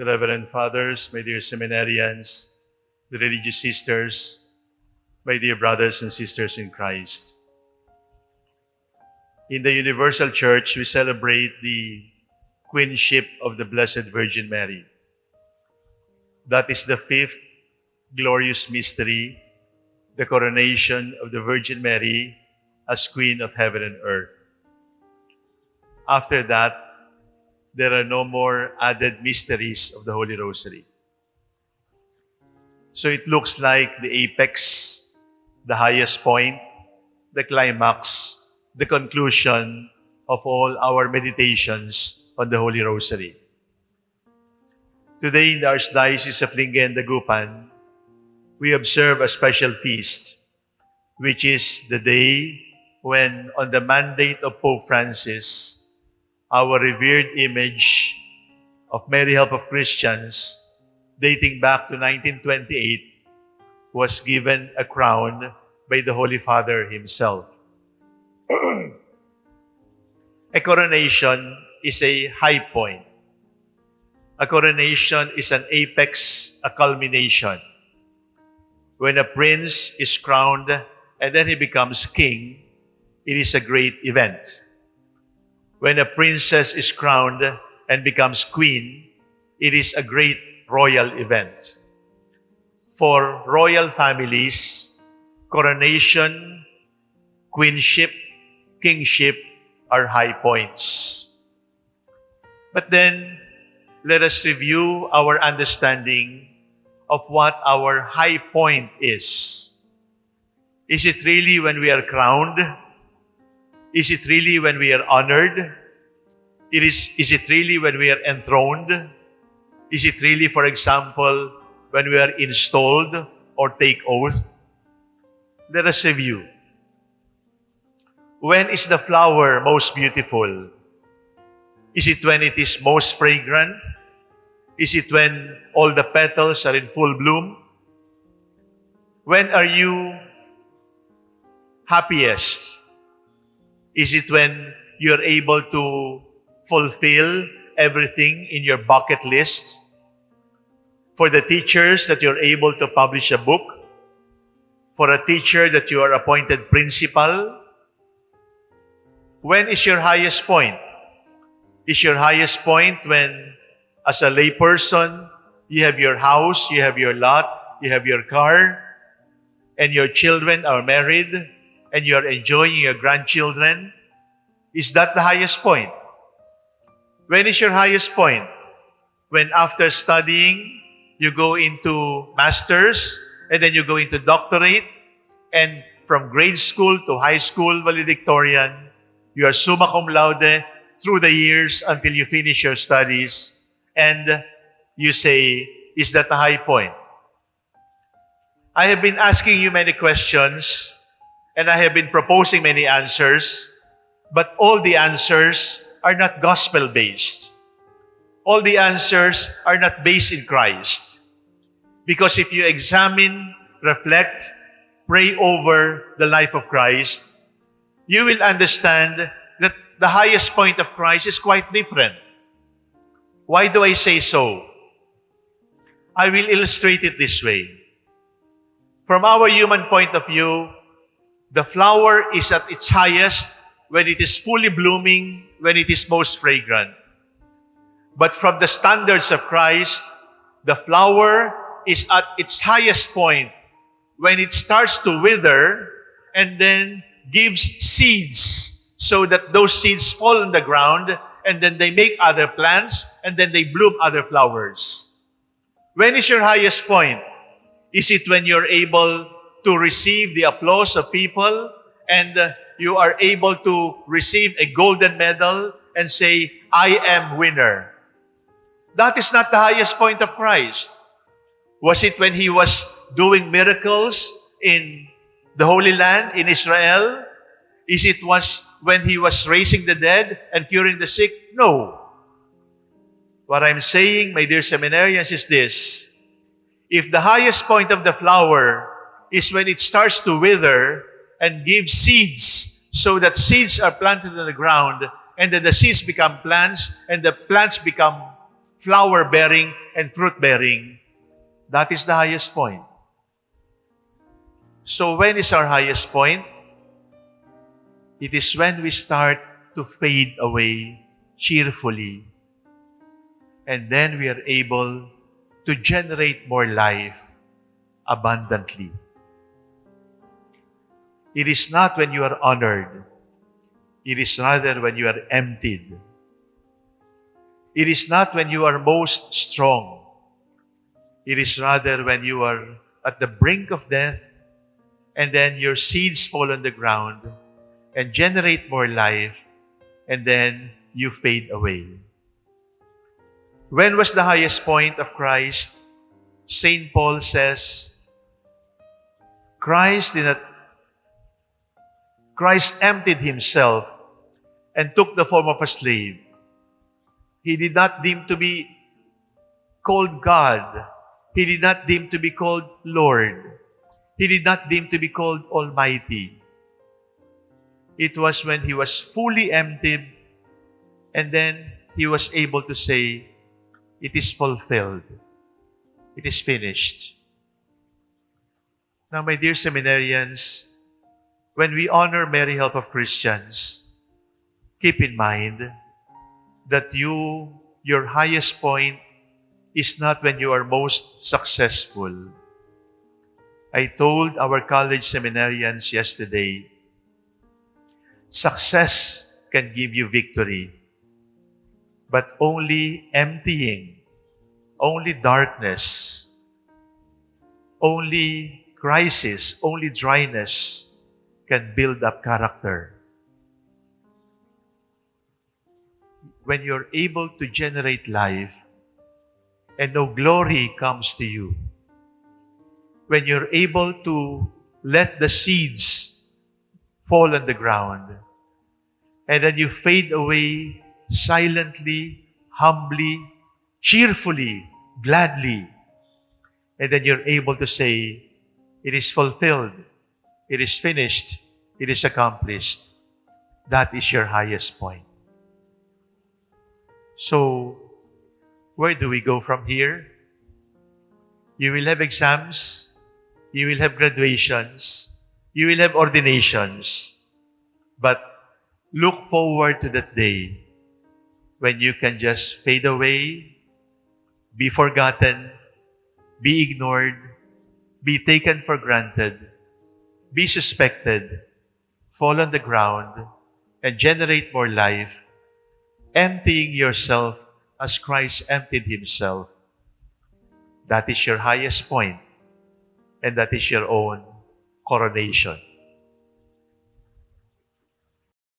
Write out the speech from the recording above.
the Reverend Fathers, my dear seminarians, the religious sisters, my dear brothers and sisters in Christ. In the Universal Church, we celebrate the Queenship of the Blessed Virgin Mary. That is the fifth glorious mystery, the coronation of the Virgin Mary as Queen of Heaven and Earth. After that, there are no more added mysteries of the Holy Rosary. So it looks like the apex, the highest point, the climax, the conclusion of all our meditations on the Holy Rosary. Today in the Archdiocese of Lingen, Dagupan, we observe a special feast, which is the day when, on the mandate of Pope Francis, our revered image of Mary Help of Christians, dating back to 1928, was given a crown by the Holy Father himself. a coronation is a high point. A coronation is an apex, a culmination. When a prince is crowned and then he becomes king, it is a great event. When a princess is crowned and becomes queen, it is a great royal event. For royal families, coronation, queenship, kingship are high points. But then, let us review our understanding of what our high point is. Is it really when we are crowned? Is it really when we are honored? It is, is it really when we are enthroned? Is it really, for example, when we are installed or take oath? Let us review. When is the flower most beautiful? Is it when it is most fragrant? Is it when all the petals are in full bloom? When are you happiest? Is it when you're able to fulfill everything in your bucket list? For the teachers that you're able to publish a book? For a teacher that you are appointed principal? When is your highest point? Is your highest point when, as a layperson, you have your house, you have your lot, you have your car, and your children are married, and you're enjoying your grandchildren? Is that the highest point? When is your highest point? When after studying, you go into master's, and then you go into doctorate, and from grade school to high school valedictorian, you are summa cum laude through the years until you finish your studies, and you say, is that the high point? I have been asking you many questions and I have been proposing many answers, but all the answers are not gospel-based. All the answers are not based in Christ. Because if you examine, reflect, pray over the life of Christ, you will understand that the highest point of Christ is quite different. Why do I say so? I will illustrate it this way. From our human point of view, the flower is at its highest when it is fully blooming, when it is most fragrant. But from the standards of Christ, the flower is at its highest point when it starts to wither and then gives seeds so that those seeds fall on the ground and then they make other plants and then they bloom other flowers. When is your highest point? Is it when you're able to receive the applause of people and uh, you are able to receive a golden medal and say, I am winner. That is not the highest point of Christ. Was it when he was doing miracles in the Holy Land, in Israel? Is it was when he was raising the dead and curing the sick? No. What I'm saying, my dear seminarians, is this. If the highest point of the flower is when it starts to wither and give seeds so that seeds are planted in the ground and then the seeds become plants and the plants become flower bearing and fruit bearing, that is the highest point. So, when is our highest point? It is when we start to fade away cheerfully. And then we are able to generate more life abundantly. It is not when you are honored. It is rather when you are emptied. It is not when you are most strong. It is rather when you are at the brink of death and then your seeds fall on the ground and generate more life and then you fade away. When was the highest point of Christ? St. Paul says, Christ did not Christ emptied himself and took the form of a slave. He did not deem to be called God. He did not deem to be called Lord. He did not deem to be called Almighty. It was when he was fully emptied and then he was able to say, It is fulfilled. It is finished. Now, my dear seminarians, when we honor Mary Help of Christians, keep in mind that you, your highest point is not when you are most successful. I told our college seminarians yesterday, success can give you victory, but only emptying, only darkness, only crisis, only dryness can build up character. When you're able to generate life and no glory comes to you, when you're able to let the seeds fall on the ground, and then you fade away silently, humbly, cheerfully, gladly, and then you're able to say, It is fulfilled. It is finished. It is accomplished. That is your highest point. So, where do we go from here? You will have exams. You will have graduations. You will have ordinations. But look forward to that day when you can just fade away, be forgotten, be ignored, be taken for granted, be suspected, fall on the ground, and generate more life, emptying yourself as Christ emptied himself. That is your highest point, and that is your own coronation.